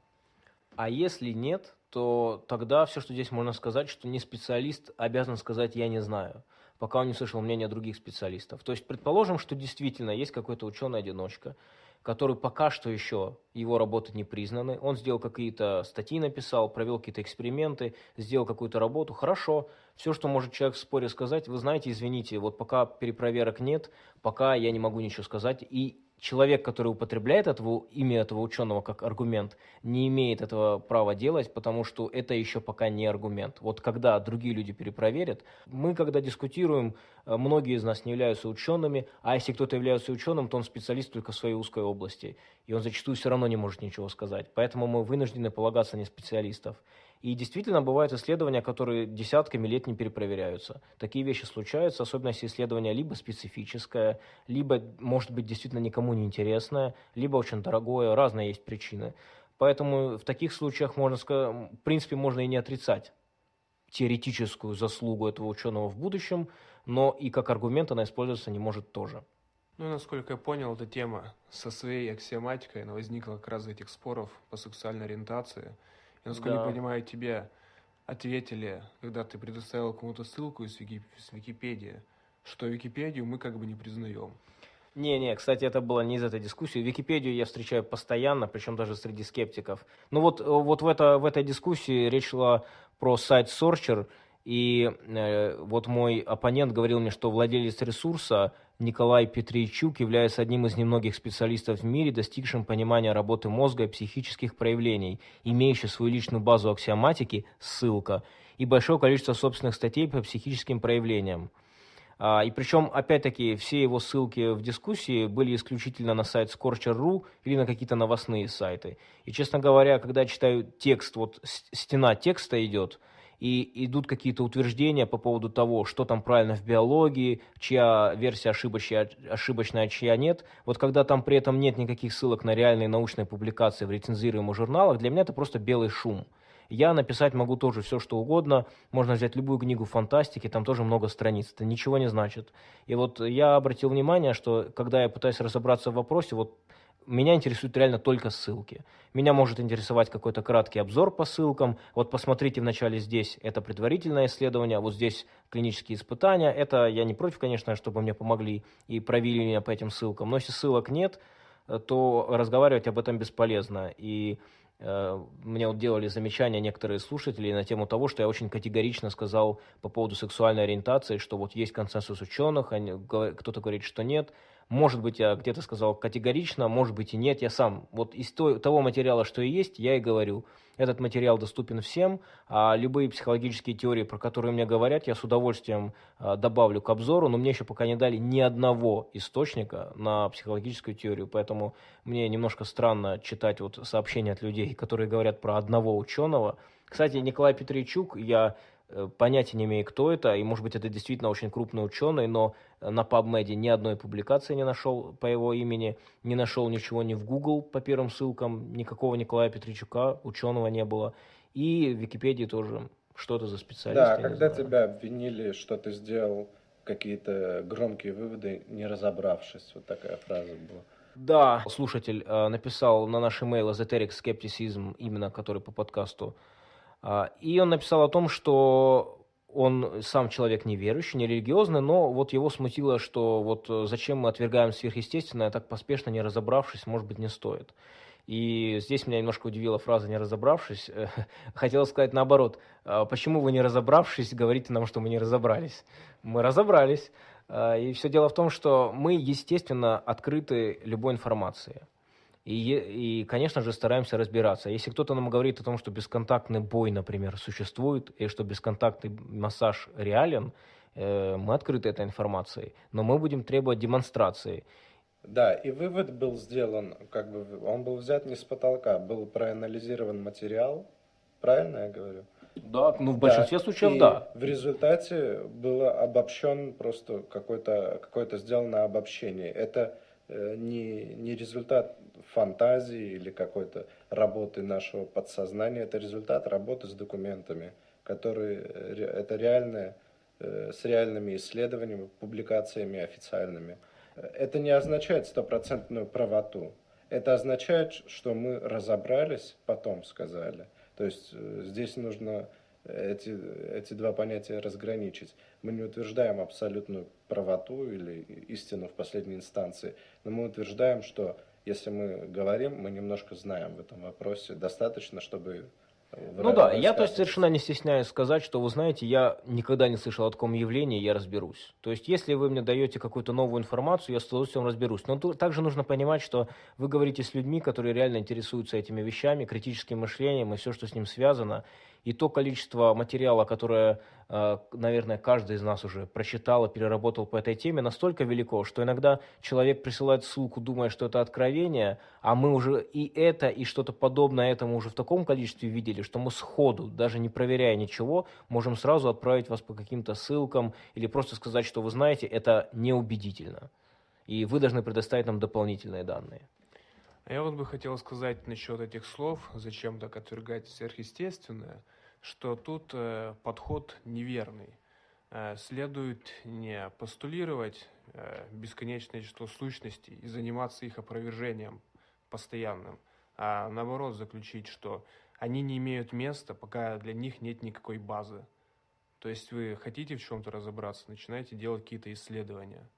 А если нет, то тогда все, что здесь можно сказать, что не специалист обязан сказать «я не знаю», пока он не слышал мнения других специалистов. То есть предположим, что действительно есть какой-то ученый-одиночка, который пока что еще его работы не признаны. Он сделал какие-то статьи, написал, провел какие-то эксперименты, сделал какую-то работу. Хорошо, все, что может человек в споре сказать, вы знаете, извините, вот пока перепроверок нет, пока я не могу ничего сказать. И человек, который употребляет этого, имя этого ученого как аргумент, не имеет этого права делать, потому что это еще пока не аргумент. Вот когда другие люди перепроверят, мы когда дискутируем, э, многие из нас не являются учеными, а если кто-то является ученым, то он специалист только в своей узкой области, и он зачастую все равно не может ничего сказать. Поэтому мы вынуждены полагаться на специалистов. И действительно бывают исследования, которые десятками лет не перепроверяются. Такие вещи случаются, особенно если исследование либо специфическое, либо, может быть, действительно никому не интересное, либо очень дорогое, разные есть причины. Поэтому в таких случаях можно сказать, в принципе, можно и не отрицать теоретическую заслугу этого ученого в будущем, но и как аргумент она использоваться не может тоже. Ну, насколько я понял, эта тема со своей аксиоматикой, она возникла как раз из этих споров по сексуальной ориентации – я, насколько да. я понимаю, тебе ответили, когда ты предоставил кому-то ссылку из, Вики, из Википедии, что Википедию мы как бы не признаем. Не-не, кстати, это было не из этой дискуссии. Википедию я встречаю постоянно, причем даже среди скептиков. Ну вот, вот в, это, в этой дискуссии речь шла про сайт Sorcher, и э, вот мой оппонент говорил мне, что владелец ресурса Николай Петричук является одним из немногих специалистов в мире, достигшим понимания работы мозга и психических проявлений, имеющий свою личную базу аксиоматики, ссылка, и большое количество собственных статей по психическим проявлениям. А, и причем, опять-таки, все его ссылки в дискуссии были исключительно на сайт Scorcher.ru или на какие-то новостные сайты. И, честно говоря, когда читаю текст, вот стена текста идет – и идут какие-то утверждения по поводу того, что там правильно в биологии, чья версия ошибочная, ошибочная, а чья нет. Вот когда там при этом нет никаких ссылок на реальные научные публикации в рецензируемых журналах, для меня это просто белый шум. Я написать могу тоже все, что угодно. Можно взять любую книгу фантастики, там тоже много страниц. Это ничего не значит. И вот я обратил внимание, что когда я пытаюсь разобраться в вопросе, вот меня интересуют реально только ссылки. Меня может интересовать какой-то краткий обзор по ссылкам. Вот посмотрите вначале здесь, это предварительное исследование, вот здесь клинические испытания. Это я не против, конечно, чтобы мне помогли и провели меня по этим ссылкам. Но если ссылок нет, то разговаривать об этом бесполезно. И э, мне вот делали замечания некоторые слушатели на тему того, что я очень категорично сказал по поводу сексуальной ориентации, что вот есть консенсус ученых, кто-то говорит, что нет. Может быть, я где-то сказал категорично, может быть и нет. Я сам, вот из того материала, что и есть, я и говорю. Этот материал доступен всем, а любые психологические теории, про которые мне говорят, я с удовольствием а, добавлю к обзору, но мне еще пока не дали ни одного источника на психологическую теорию, поэтому мне немножко странно читать вот сообщения от людей, которые говорят про одного ученого. Кстати, Николай Петричук, я понятия не имею, кто это, и, может быть, это действительно очень крупный ученый, но на PubMed ни одной публикации не нашел по его имени, не нашел ничего ни в Google по первым ссылкам, никакого Николая Петричука, ученого не было, и в Википедии тоже что-то за специалист. Да, когда тебя обвинили, что ты сделал какие-то громкие выводы, не разобравшись, вот такая фраза была. Да, слушатель э, написал на наш email Esoteric Skepticism, именно который по подкасту, и он написал о том, что он сам человек неверующий, нерелигиозный, но вот его смутило, что вот э, зачем мы отвергаем сверхъестественное, так поспешно не разобравшись, может быть, не стоит. И здесь меня немножко удивила фраза «не разобравшись». Хотел сказать наоборот. «А почему вы не разобравшись, говорите нам, что мы не разобрались? Мы разобрались. А, и все дело в том, что мы, естественно, открыты любой информации. И, и, конечно же, стараемся разбираться. Если кто-то нам говорит о том, что бесконтактный бой, например, существует, и что бесконтактный массаж реален, э, мы открыты этой информацией, но мы будем требовать демонстрации. Да, и вывод был сделан, как бы он был взят не с потолка, был проанализирован материал, правильно я говорю? Да, ну в большинстве да, случаев и да. В результате было обобщен просто какое-то какое сделано обобщение. Это Э, не, не результат фантазии или какой-то работы нашего подсознания, это результат работы с документами, которые, э, это реальное, э, с реальными исследованиями, публикациями официальными. Это не означает стопроцентную правоту. Это означает, что мы разобрались, потом сказали. То есть здесь нужно эти, эти два понятия разграничить. Мы не утверждаем абсолютную правоту или истину в последней инстанции, но мы утверждаем, что если мы говорим, мы немножко знаем в этом вопросе, достаточно, чтобы ну да, я то есть совершенно не стесняюсь сказать, что вы знаете, я никогда не слышал о таком явлении, я разберусь. То есть если вы мне даете какую-то новую информацию, я с удовольствием разберусь. Но тут также нужно понимать, что вы говорите с людьми, которые реально интересуются этими вещами, критическим мышлением и все, что с ним связано и то количество материала, которое, э, наверное, каждый из нас уже прочитал и переработал по этой теме, настолько велико, что иногда человек присылает ссылку, думая, что это откровение, а мы уже и это, и что-то подобное этому уже в таком количестве видели, что мы сходу, даже не проверяя ничего, можем сразу отправить вас по каким-то ссылкам или просто сказать, что вы знаете, это неубедительно. И вы должны предоставить нам дополнительные данные. А я вот бы хотел сказать насчет этих слов, зачем так отвергать сверхъестественное, что тут э, подход неверный. Э, следует не постулировать э, бесконечное число сущностей и заниматься их опровержением постоянным, а наоборот заключить, что они не имеют места, пока для них нет никакой базы. То есть вы хотите в чем-то разобраться, начинаете делать какие-то исследования.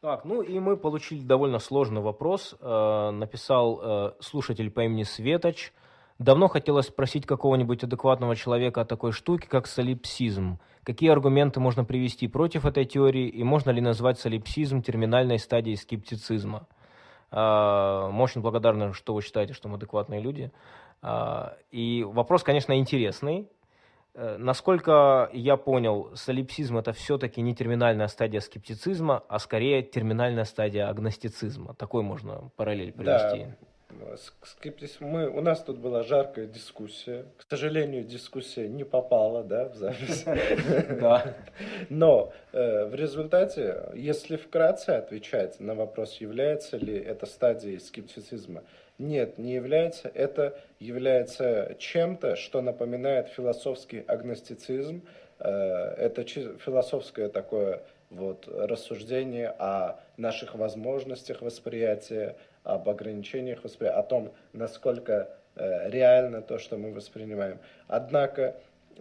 Так, ну и мы получили довольно сложный вопрос. Э, написал э, слушатель по имени Светоч. Давно хотелось спросить какого-нибудь адекватного человека о такой штуке, как солипсизм. Какие аргументы можно привести против этой теории, и можно ли назвать солипсизм терминальной стадией скептицизма? Э, мы очень благодарны, что вы считаете, что мы адекватные люди. Э, и вопрос, конечно, интересный. Э, насколько я понял, солипсизм это все-таки не терминальная стадия скептицизма, а скорее терминальная стадия агностицизма. Такой можно параллель привести. Да. Скептизм. Мы, у нас тут была жаркая дискуссия. К сожалению, дискуссия не попала да, в запись. Но э, в результате, если вкратце отвечать на вопрос, является ли это стадией скептицизма, нет, не является. Это является чем-то, что напоминает философский агностицизм. Э, это философское такое вот рассуждение о наших возможностях восприятия, об ограничениях восприятия, о том, насколько э, реально то, что мы воспринимаем. Однако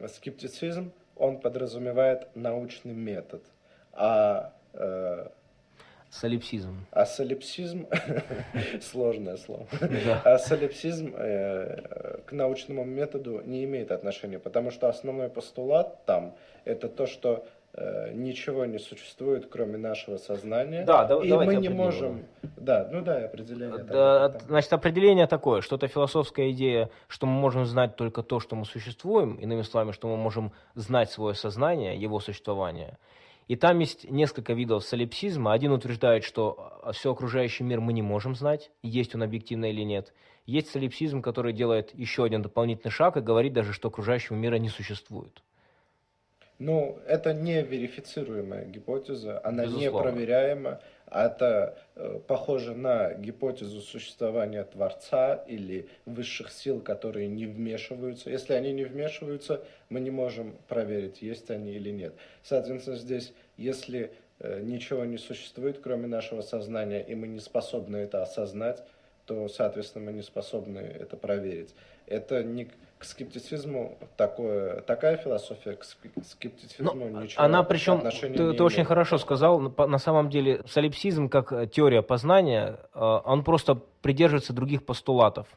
скептицизм, он подразумевает научный метод, а э, Солипсизм. А солипсизм, сложное слово, а солипсизм э, к научному методу не имеет отношения, потому что основной постулат там это то, что э, ничего не существует, кроме нашего сознания. Да, да и мы не можем. Да, ну да, определение. Да, так, значит, определение такое, что это философская идея, что мы можем знать только то, что мы существуем, иными словами, что мы можем знать свое сознание, его существование. И там есть несколько видов солипсизма. Один утверждает, что все окружающий мир мы не можем знать, есть он объективно или нет. Есть солипсизм, который делает еще один дополнительный шаг и говорит даже, что окружающего мира не существует. Ну, это не верифицируемая гипотеза, она Безусловно. не проверяема. Это э, похоже на гипотезу существования Творца или высших сил, которые не вмешиваются. Если они не вмешиваются, мы не можем проверить, есть они или нет. Соответственно, здесь, если э, ничего не существует, кроме нашего сознания, и мы не способны это осознать, то, соответственно, мы не способны это проверить. Это не к скептицизму такое, такая философия к скептицизму Но ничего Она причем, ты, ты имеет. очень хорошо сказал, на самом деле солипсизм как э, теория познания, э, он просто придерживается других постулатов.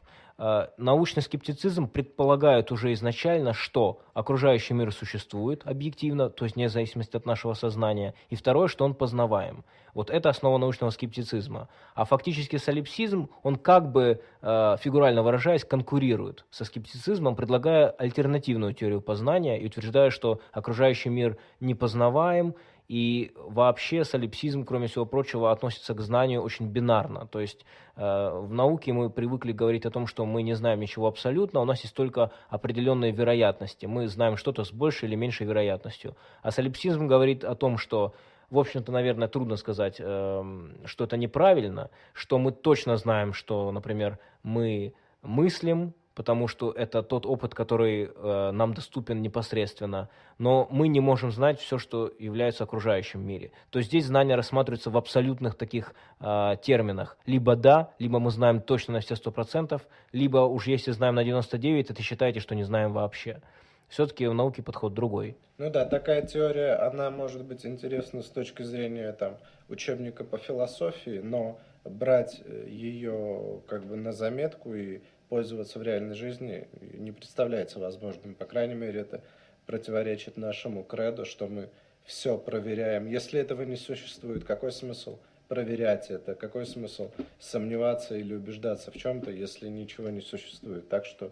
Э, научный скептицизм предполагает уже изначально, что окружающий мир существует объективно, то есть вне зависимости от нашего сознания, и второе, что он познаваем. Вот это основа научного скептицизма. А фактически солипсизм, он как бы, э, фигурально выражаясь, конкурирует со скептицизмом, предлагая альтернативную теорию познания и утверждая, что окружающий мир непознаваем, и вообще солипсизм, кроме всего прочего, относится к знанию очень бинарно. То есть э, в науке мы привыкли говорить о том, что мы не знаем ничего абсолютно, у нас есть только определенные вероятности. Мы знаем что-то с большей или меньшей вероятностью. А солипсизм говорит о том, что в общем-то, наверное, трудно сказать, э, что это неправильно, что мы точно знаем, что, например, мы мыслим, потому что это тот опыт, который э, нам доступен непосредственно, но мы не можем знать все, что является окружающим мире. То есть здесь знания рассматриваются в абсолютных таких э, терминах. Либо да, либо мы знаем точно на все сто процентов, либо уж если знаем на 99, это считаете, что не знаем вообще. Все-таки в науке подход другой. Ну да, такая теория, она может быть интересна с точки зрения там, учебника по философии, но брать э, ее как бы на заметку и пользоваться в реальной жизни не представляется возможным. По крайней мере, это противоречит нашему креду, что мы все проверяем. Если этого не существует, какой смысл проверять это? Какой смысл сомневаться или убеждаться в чем-то, если ничего не существует? Так что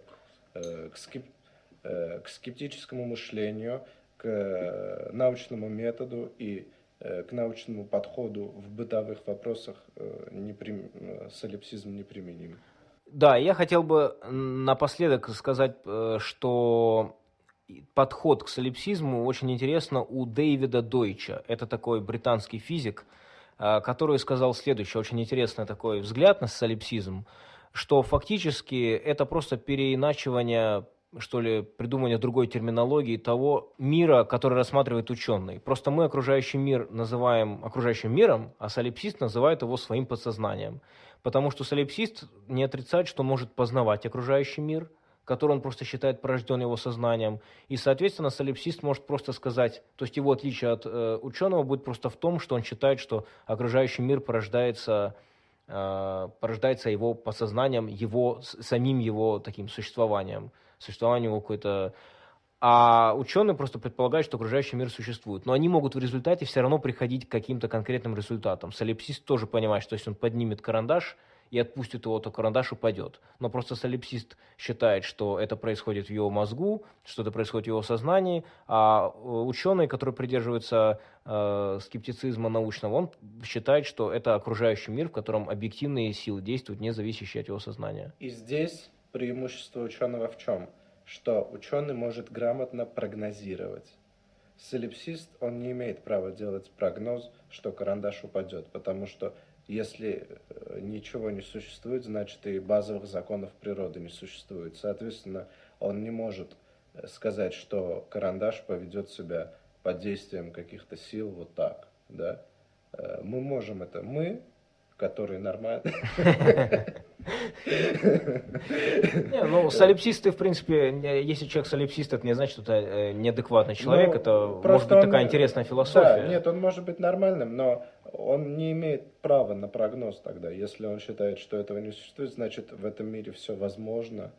э, к, скеп... э, к скептическому мышлению, к э, научному методу и э, к научному подходу в бытовых вопросах э, неприм... Э, солипсизм неприменим. Да, я хотел бы напоследок сказать, э, что подход к солипсизму очень интересно у Дэвида Дойча. Это такой британский физик, э, который сказал следующее, очень интересный такой взгляд на солипсизм, что фактически это просто переиначивание что ли, придумывание другой терминологии того мира, который рассматривает ученый. Просто мы окружающий мир называем окружающим миром, а солипсист называет его своим подсознанием. Потому что солипсист не отрицает, что может познавать окружающий мир, который он просто считает порожден его сознанием. И, соответственно, солипсист может просто сказать, то есть его отличие от э, ученого будет просто в том, что он считает, что окружающий мир порождается, э, порождается его подсознанием, его, самим его таким существованием, существованием его какой-то а ученые просто предполагают, что окружающий мир существует. Но они могут в результате все равно приходить к каким-то конкретным результатам. Солипсист тоже понимает, что если он поднимет карандаш и отпустит его, то карандаш упадет. Но просто солипсист считает, что это происходит в его мозгу, что это происходит в его сознании, а э, ученый, который придерживается э, скептицизма научного, он считает, что это окружающий мир, в котором объективные силы действуют, не зависящие от его сознания. И здесь преимущество ученого в чем? Что ученый может грамотно прогнозировать. Солипсист, он не имеет права делать прогноз, что карандаш упадет, потому что если э, ничего не существует, значит и базовых законов природы не существует. Соответственно, он не может э, сказать, что карандаш поведет себя под действием каких-то сил вот так. Да? Э, мы можем это, мы, которые нормально. Не, ну, солипсисты, в принципе, если человек солипсист, это не значит, что это э, неадекватный человек, ну, это может быть он, такая интересная философия. Да, нет, он может быть нормальным, но он не имеет права на прогноз тогда. Если он считает, что этого не существует, значит, в этом мире все возможно,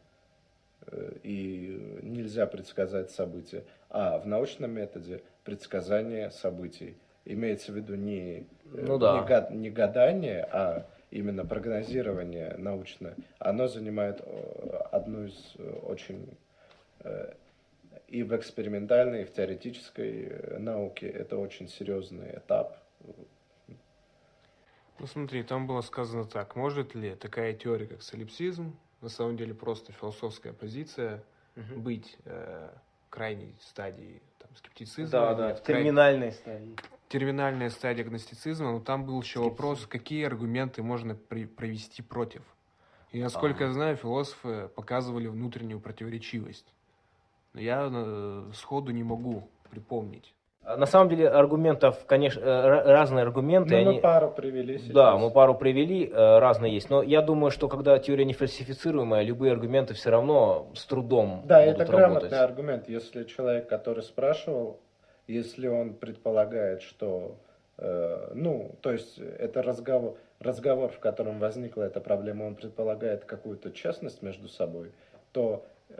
э, и нельзя предсказать события. А в научном методе предсказание событий имеется в виду не, э, ну, да. не, не гадание, а именно прогнозирование научное, оно занимает э, одну из э, очень э, и в экспериментальной, и в теоретической науке это очень серьезный этап. Ну смотри, там было сказано так, может ли такая теория, как солипсизм, на самом деле просто философская позиция, угу. быть э, крайней стадии там, скептицизма. Да, да, в терминальной стадии терминальная стадия агностицизма, но там был еще вопрос, какие аргументы можно при, провести против. И насколько а. я знаю, философы показывали внутреннюю противоречивость. Но я э, сходу не могу припомнить. А на самом деле аргументов, конечно, э, разные аргументы. Ну, мы они... пару привели сейчас. Да, мы пару привели, э, разные есть. Но я думаю, что когда теория не фальсифицируемая, любые аргументы все равно с трудом Да, будут это работать. грамотный аргумент. Если человек, который спрашивал, если он предполагает, что, э, ну, то есть это разговор, разговор, в котором возникла эта проблема, он предполагает какую-то честность между собой, то э,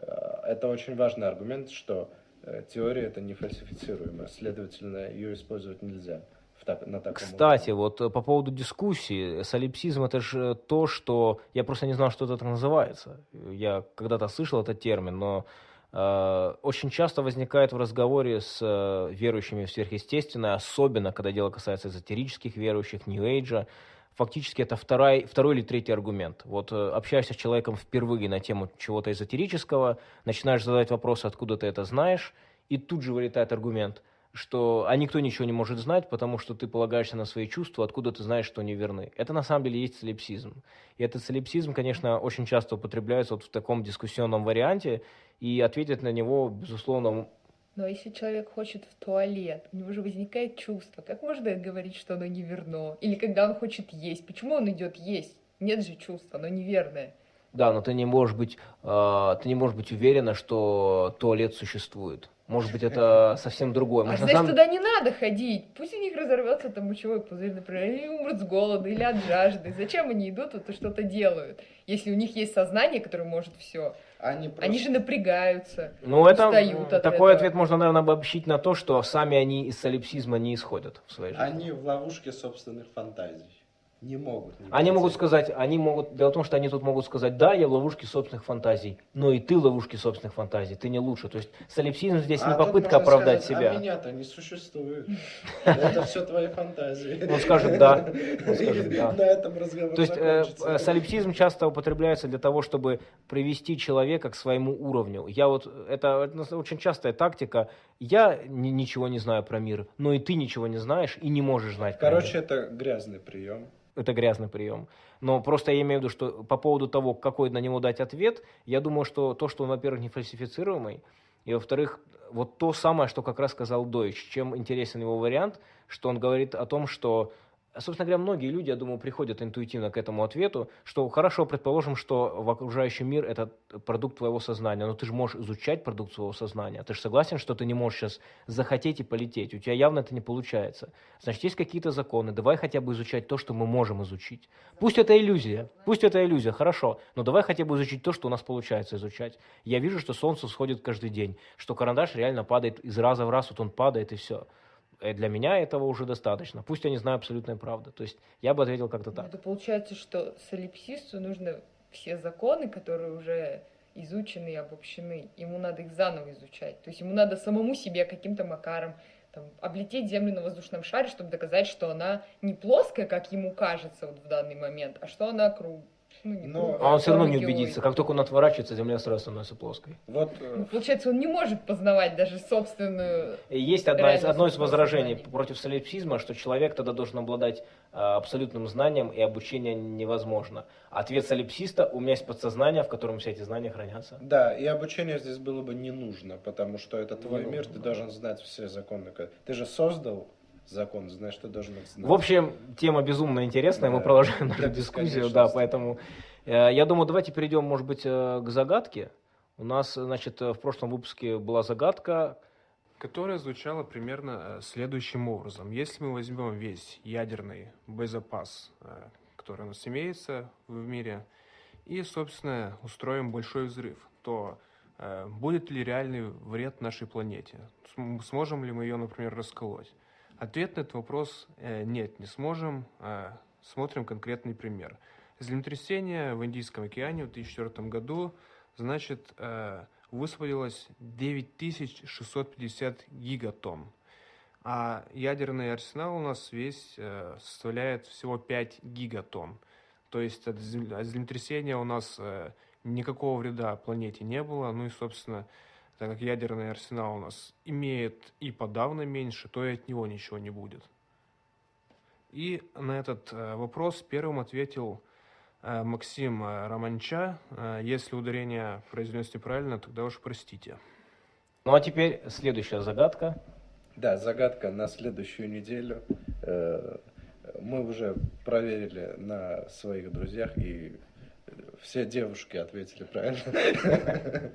это очень важный аргумент, что э, теория это не фальсифицируемая, следовательно, ее использовать нельзя. Так, на таком Кстати, уровне. вот э, по поводу дискуссии, солипсизм это же то, что я просто не знал, что это называется. Я когда-то слышал этот термин, но Э, очень часто возникает в разговоре с э, верующими в сверхъестественное, особенно когда дело касается эзотерических верующих, Нью-Эйджа. Фактически это второй, второй или третий аргумент. Вот э, общаешься с человеком впервые на тему чего-то эзотерического, начинаешь задать вопросы, откуда ты это знаешь, и тут же вылетает аргумент – что а никто ничего не может знать, потому что ты полагаешься на свои чувства, откуда ты знаешь, что они верны. Это на самом деле есть солипсизм. И этот солипсизм, конечно, очень часто употребляется вот в таком дискуссионном варианте, и ответить на него, безусловно... Но если человек хочет в туалет, у него же возникает чувство. Как можно говорить, что оно неверно? Или когда он хочет есть, почему он идет есть? Нет же чувства, оно неверное. Да, но ты не можешь быть, э, ты не можешь быть уверена, что туалет существует Может быть, это совсем другое. А Может, на значит, туда не надо ходить. Пусть у них разорвется там мочевой пузырь, например, или умрут с голода, или от жажды. Зачем они идут вот и что-то делают, если у них есть сознание, которое может все? Они, просто... Они же напрягаются. Ну, это устают от такой этого. ответ можно, наверное, обобщить на то, что сами они из солипсизма не исходят в своей жизни. Они в ловушке собственных фантазий. Не могут. не Они могут сказать, они могут, дело в том, что они тут могут сказать, да, я в ловушке собственных фантазий, но и ты в ловушке собственных фантазий, ты не лучше. То есть солипсизм здесь А не попытка оправдать сказать, себя. А меня-то не существует. Это все твои фантазии. Он скажет «да». На этом разговор То есть э, э, солипсизм часто употребляется для того, чтобы привести человека к своему уровню. Я вот это, это очень частая тактика. Я ни- ничего не знаю про мир, но и ты ничего не знаешь и не можешь знать. Короче, это грязный прием. это грязный прием. Но просто я имею в виду, что по поводу того, какой на него дать ответ, я думаю, что то, что он, во-первых, не фальсифицируемый, и, во-вторых, вот то самое, что как раз сказал Дойч, чем интересен его вариант, что он говорит о том, что, собственно говоря, многие люди, я думаю, приходят интуитивно к этому ответу, что хорошо, предположим, что в окружающий мир это продукт твоего сознания, но ты же можешь изучать продукт своего сознания. Ты же согласен, что ты не можешь сейчас захотеть и полететь? У тебя явно это не получается. Значит, есть какие-то законы, давай хотя бы изучать то, что мы можем изучить. Пусть это иллюзия, пусть это иллюзия, хорошо, но давай хотя бы изучить то, что у нас получается изучать. Я вижу, что солнце сходит каждый день, что карандаш реально падает из раза в раз, вот он падает и все. Для меня этого уже достаточно. Пусть я не знаю абсолютной правды. То есть я бы ответил как-то так. Это получается, что солипсисту нужно все законы, которые уже изучены и обобщены, ему надо их заново изучать. То есть ему надо самому себе каким-то макаром там, облететь Землю на воздушном шаре, чтобы доказать, что она не плоская, как ему кажется вот в данный момент, а что она круг... ну, не Но- А он все равно не убедится. Как только он отворачивается, Земля сразу становится плоской. Вот э, Ну, получается, он не может познавать даже собственную... Есть одна из, одно из возражений сознание. против солипсизма, что человек тогда должен обладать а, абсолютным знанием, и обучение невозможно. Ответ солипсиста – у меня есть подсознание, в котором все эти знания хранятся. Да, и обучение здесь было бы не нужно, потому что это твой Не мир, нужно, ты да. должен знать все законы. ко- Ты же создал закон, знаешь, ты должен их знать. В общем, тема безумно интересная, мы Да. продолжаем нашу дискуссию, да, поэтому э, я думаю, давайте перейдем, может быть, э, к загадке. У нас, значит, э, в прошлом выпуске была загадка, которая звучала примерно э, следующим образом. Если мы возьмем весь ядерный боезапас, э, который у нас имеется в мире, и, собственно, устроим большой взрыв, то э, будет ли реальный вред нашей планете? См- Сможем ли мы ее, например, расколоть? Ответ на этот вопрос э, нет, не сможем. Э, Смотрим конкретный пример. Землетрясение в Индийском океане в 2004 году, значит, э, высвободилось 9650 гигатонн. А ядерный арсенал у нас весь э, составляет всего 5 гигатонн. То есть от зем- от землетрясения у нас никакого вреда планете не было. Ну и, собственно, так как ядерный арсенал у нас имеет и подавно меньше, то и от него ничего не будет. И на этот э, вопрос первым ответил э, Максим э, Романча. Если ударение произнес неправильно, тогда уж простите. Ну а теперь следующая загадка. Да, загадка на следующую неделю. Мы уже проверили на своих друзьях, и все девушки ответили правильно.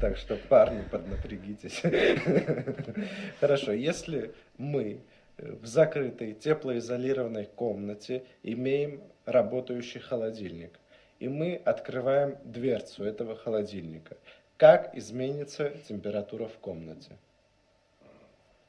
Так что- парни, поднапрягитесь. Хорошо, если мы в закрытой теплоизолированной комнате имеем работающий холодильник, и мы открываем дверцу этого холодильника, как изменится температура в комнате?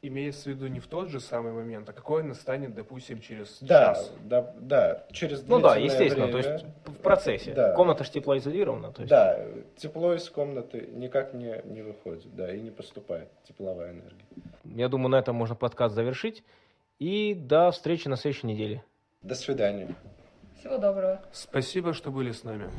Имеется в виду не в тот же самый момент, а какой он настанет, допустим, через Да, час. да, да, через Ну да, естественно, время, то есть в процессе. Да. Комната же теплоизолирована. То есть... Да, тепло из комнаты никак не, не выходит, да, и не поступает тепловая энергия. Я думаю, на этом можно подкаст завершить. И до встречи на следующей неделе. До свидания. Всего доброго. Спасибо, что были с нами.